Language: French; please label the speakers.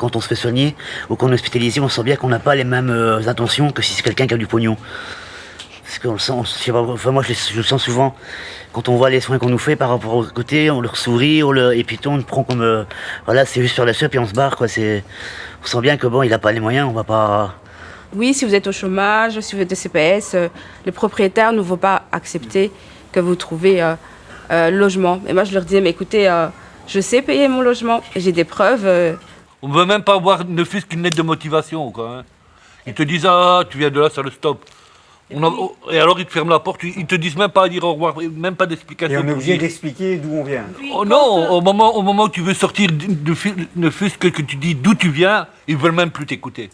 Speaker 1: quand on se fait soigner ou qu'on est hospitalisé, on sent bien qu'on n'a pas les mêmes euh, intentions que si c'est quelqu'un qui a du pognon. Parce qu'on enfin moi je, le- sens souvent quand on voit les soins qu'on nous fait par rapport au côté, on leur sourit, on le, et puis on le prend comme euh, voilà, c'est juste sur la suite et on se barre quoi. On sent bien que bon, il a pas les moyens, on va pas.
Speaker 2: Oui, si vous êtes au chômage, si vous êtes de CPS, euh, le propriétaire ne va pas accepter que vous trouvez euh, euh, logement. Et moi, je leur disais, mais écoutez, euh, je sais payer mon logement, j'ai des preuves. Euh,
Speaker 3: On ne veut même pas avoir ne fût-ce qu'une lettre de motivation. Quoi, hein. Ils te disent Ah, tu viens de là, ça le stop. On a- oh, et alors ils te ferment la porte, ils te disent même pas à dire au revoir, même pas
Speaker 4: Et
Speaker 3: d'explication.
Speaker 4: on est obligé
Speaker 3: dire-
Speaker 4: d'expliquer d'où on vient.
Speaker 3: Oh non, au moment, au moment où tu veux sortir, de, de- ne fût-ce que, que tu dis d'où tu viens, ils veulent même plus t'écouter.